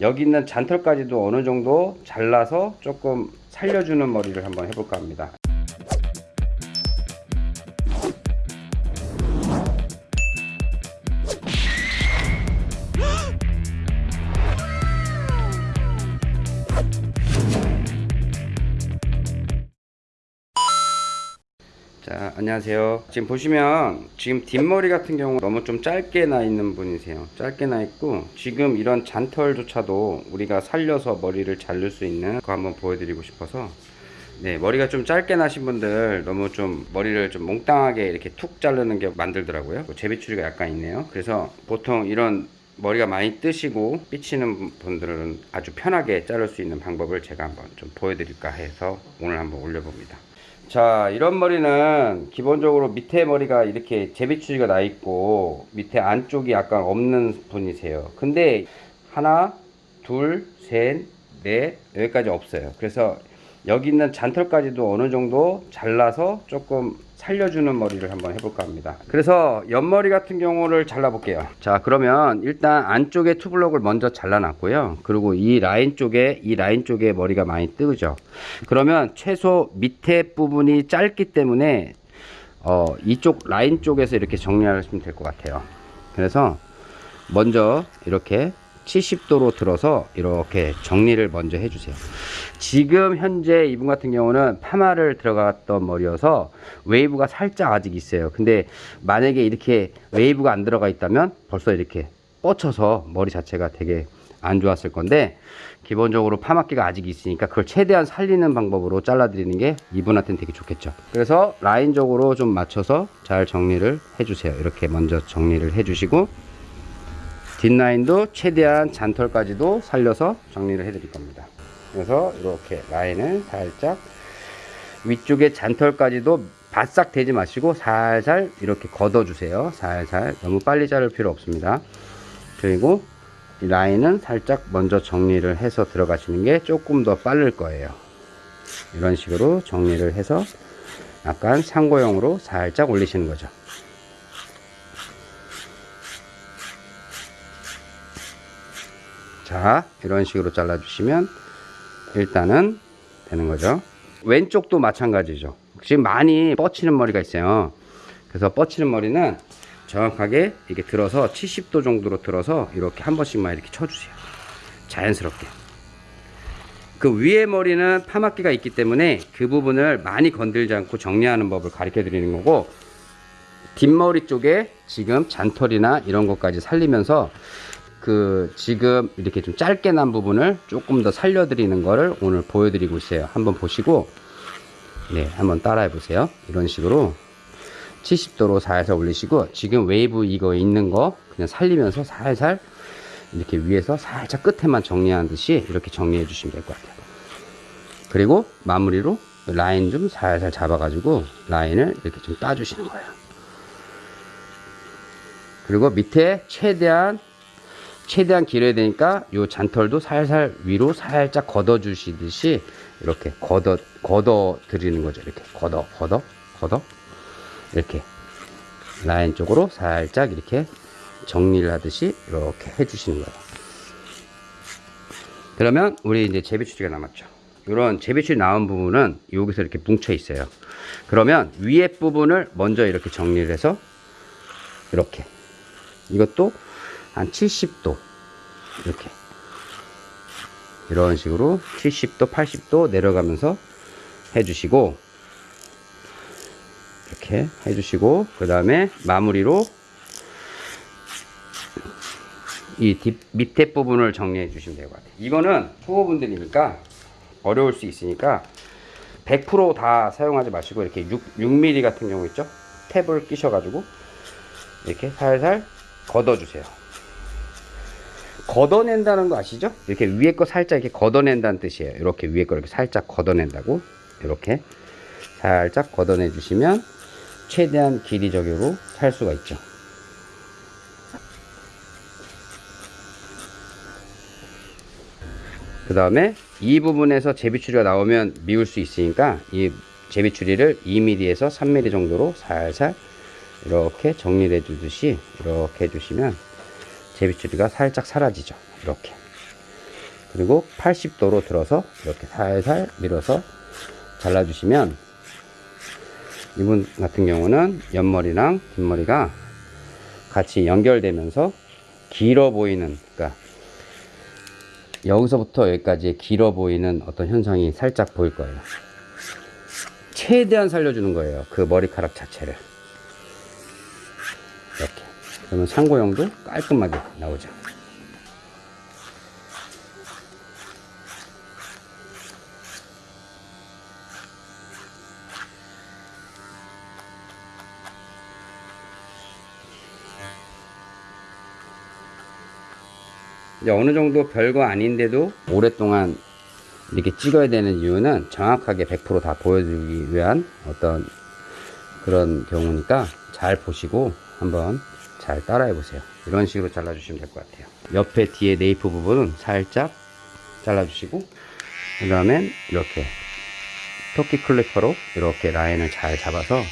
여기 있는 잔털까지도 어느 정도 잘라서 조금 살려주는 머리를 한번 해볼까 합니다. 안녕하세요. 지금 보시면 지금 뒷머리 같은 경우 너무 좀 짧게 나 있는 분이세요. 짧게 나 있고 지금 이런 잔털조차도 우리가 살려서 머리를 자를 수 있는 거 한번 보여드리고 싶어서 네 머리가 좀 짧게 나신 분들 너무 좀 머리를 좀 몽땅하게 이렇게 툭 자르는 게 만들더라고요. 제비추리가 약간 있네요. 그래서 보통 이런 머리가 많이 뜨시고 삐치는 분들은 아주 편하게 자를 수 있는 방법을 제가 한번 좀 보여드릴까 해서 오늘 한번 올려봅니다 자 이런 머리는 기본적으로 밑에 머리가 이렇게 제비추리가 나 있고 밑에 안쪽이 약간 없는 분이세요. 근데 하나 둘셋넷 여기까지 없어요. 그래서 여기 있는 잔털까지도 어느 정도 잘라서 조금 살려주는 머리를 한번 해볼까 합니다. 그래서 옆머리 같은 경우를 잘라 볼게요. 자 그러면 일단 안쪽에 투블럭을 먼저 잘라 놨고요. 그리고 이 라인 쪽에 이 라인 쪽에 머리가 많이 뜨죠. 그러면 최소 밑에 부분이 짧기 때문에 어, 이쪽 라인 쪽에서 이렇게 정리하시면 될 것 같아요. 그래서 먼저 이렇게 70도로 들어서 이렇게 정리를 먼저 해주세요. 지금 현재 이분 같은 경우는 파마를 들어갔던 머리여서 웨이브가 살짝 아직 있어요. 근데 만약에 이렇게 웨이브가 안 들어가 있다면 벌써 이렇게 뻗쳐서 머리 자체가 되게 안 좋았을 건데 기본적으로 파마기가 아직 있으니까 그걸 최대한 살리는 방법으로 잘라 드리는 게 이분한테는 되게 좋겠죠. 그래서 라인적으로 좀 맞춰서 잘 정리를 해 주세요. 이렇게 먼저 정리를 해 주시고 뒷라인도 최대한 잔털까지도 살려서 정리를 해 드릴 겁니다. 그래서 이렇게 라인을 살짝 위쪽에 잔털까지도 바싹 대지 마시고 살살 이렇게 걷어 주세요. 살살. 너무 빨리 자를 필요 없습니다. 그리고 이 라인은 살짝 먼저 정리를 해서 들어가시는 게 조금 더 빠를 거예요. 이런 식으로 정리를 해서 약간 상고형으로 살짝 올리시는 거죠 자 이런 식으로 잘라 주시면 일단은 되는 거죠. 왼쪽도 마찬가지죠. 지금 많이 뻗치는 머리가 있어요. 그래서 뻗치는 머리는 정확하게 이렇게 들어서 70도 정도로 들어서 이렇게 한 번씩만 이렇게 쳐주세요. 자연스럽게. 그 위에 머리는 파마기가 있기 때문에 그 부분을 많이 건들지 않고 정리하는 법을 가르쳐 드리는 거고 뒷머리 쪽에 지금 잔털이나 이런 것까지 살리면서 그 지금 이렇게 좀 짧게 난 부분을 조금 더 살려드리는 거를 오늘 보여드리고 있어요. 한번 보시고 네 한번 따라해 보세요. 이런 식으로 70도로 살살 올리시고 지금 웨이브 이거 있는 거 그냥 살리면서 살살 이렇게 위에서 살짝 끝에만 정리하는 듯이 이렇게 정리해 주시면 될 것 같아요. 그리고 마무리로 라인 좀 살살 잡아 가지고 라인을 이렇게 좀 따 주시는 거예요. 그리고 밑에 최대한 최대한 길어야 되니까 요 잔털도 살살 위로 살짝 걷어 주시듯이 이렇게 걷어 걷어 드리는 거죠. 이렇게 걷어 걷어 걷어. 이렇게 라인 쪽으로 살짝 이렇게 정리를 하듯이 이렇게 해 주시는 거예요. 그러면 우리 이제 제비추리가 남았죠. 이런 제비추리 나온 부분은 여기서 이렇게 뭉쳐 있어요. 그러면 위에 부분을 먼저 이렇게 정리를 해서 이렇게. 이것도 한 70도. 이렇게. 이런 식으로 70도 80도 내려가면서 해주시고 이렇게 해주시고 그 다음에 마무리로 이 뒷, 밑에 부분을 정리해 주시면 될 것 같아요. 이거는 초보분들이니까 어려울 수 있으니까 100%다 사용하지 마시고 이렇게 6, 6mm 같은 경우 있죠? 탭을 끼셔 가지고 이렇게 살살 걷어 주세요 걷어낸다는 거 아시죠? 이렇게 위에 거 살짝 이렇게 걷어낸다는 뜻이에요. 이렇게 위에 거 이렇게 살짝 걷어낸다고 이렇게 살짝 걷어내 주시면 최대한 길이적으로 살 수가 있죠. 그 다음에 이 부분에서 제비추리가 나오면 미울 수 있으니까 이 제비추리를 2mm에서 3mm 정도로 살살 이렇게 정리를 해주듯이 이렇게 해주시면 제비추리가 살짝 사라지죠 이렇게 그리고 80도로 들어서 이렇게 살살 밀어서 잘라주시면 이분 같은 경우는 옆머리랑 뒷머리가 같이 연결되면서 길어 보이는 그러니까 여기서부터 여기까지 길어 보이는 어떤 현상이 살짝 보일 거예요. 최대한 살려주는 거예요. 그 머리카락 자체를. 그러면 상고형도 깔끔하게 나오죠. 이제 어느 정도 별거 아닌데도 오랫동안 이렇게 찍어야 되는 이유는 정확하게 100%다 보여주기 위한 어떤 그런 경우니까 잘 보시고 한번 잘 따라해 보세요. 이런 식으로 잘라 주시면 될 것 같아요. 옆에 뒤에 네이프 부분은 살짝 잘라 주시고 그 다음엔 이렇게 토끼 클리퍼로 이렇게 라인을 잘 잡아서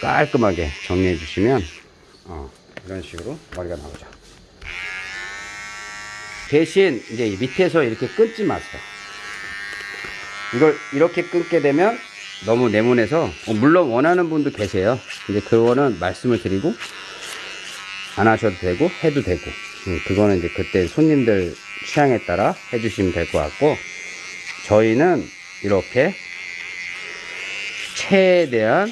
깔끔하게 정리해 주시면 어, 이런 식으로 머리가 나오죠. 대신 이제 이 밑에서 이렇게 끊지 마세요. 이걸 이렇게 끊게 되면 너무 네모내서 어, 물론 원하는 분도 계세요. 근데 그거는 말씀을 드리고 안 하셔도 되고 해도 되고. 음, 그거는 이제 그때 손님들 취향에 따라 해주시면 될 것 같고 저희는 이렇게 최대한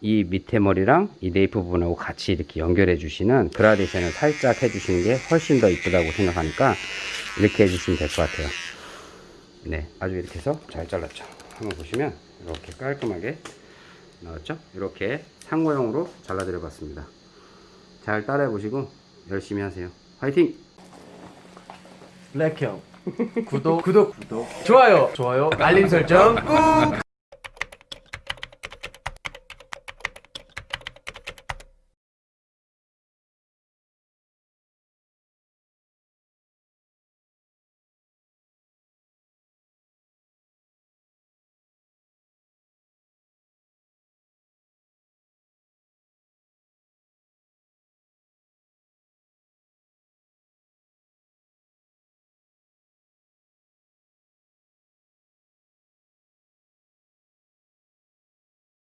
이 밑에 머리랑 이 네이프 부분하고 같이 이렇게 연결해 주시는 그라데이션을 살짝 해 주시는 게 훨씬 더 이쁘다고 생각하니까 이렇게 해 주시면 될 것 같아요. 네 아주 이렇게 해서 잘 잘랐죠. 한번 보시면 이렇게 깔끔하게 나왔죠? 이렇게 상고형으로 잘라 드려 봤습니다 잘 따라해 보시고 열심히 하세요. 화이팅! 블랙형. 구독. 구독. 구독 좋아요. 좋아요. 알림 설정 꾹